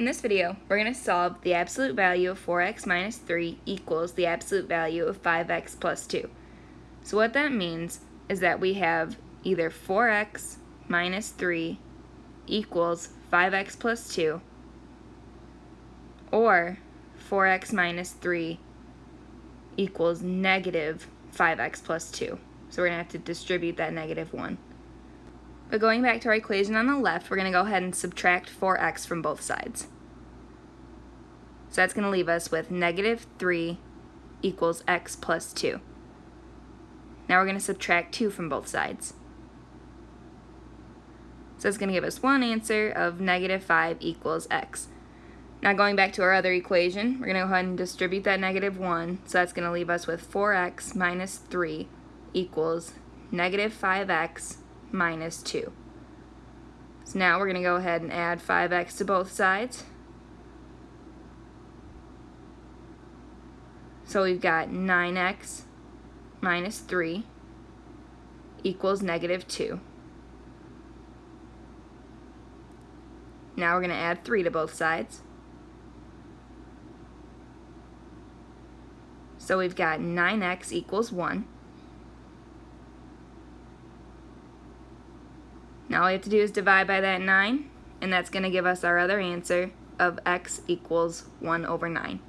In this video, we're going to solve the absolute value of 4x minus 3 equals the absolute value of 5x plus 2. So what that means is that we have either 4x minus 3 equals 5x plus 2 or 4x minus 3 equals negative 5x plus 2. So we're going to have to distribute that negative 1. But going back to our equation on the left, we're going to go ahead and subtract 4x from both sides. So that's going to leave us with negative 3 equals x plus 2. Now we're going to subtract 2 from both sides. So it's going to give us one answer of negative 5 equals x. Now going back to our other equation, we're going to go ahead and distribute that negative 1. So that's going to leave us with 4x minus 3 equals negative 5x minus 2. So now we're going to go ahead and add 5x to both sides. So we've got 9x minus 3 equals negative 2. Now we're going to add 3 to both sides. So we've got 9x equals 1. Now all we have to do is divide by that 9, and that's going to give us our other answer of x equals 1 over 9.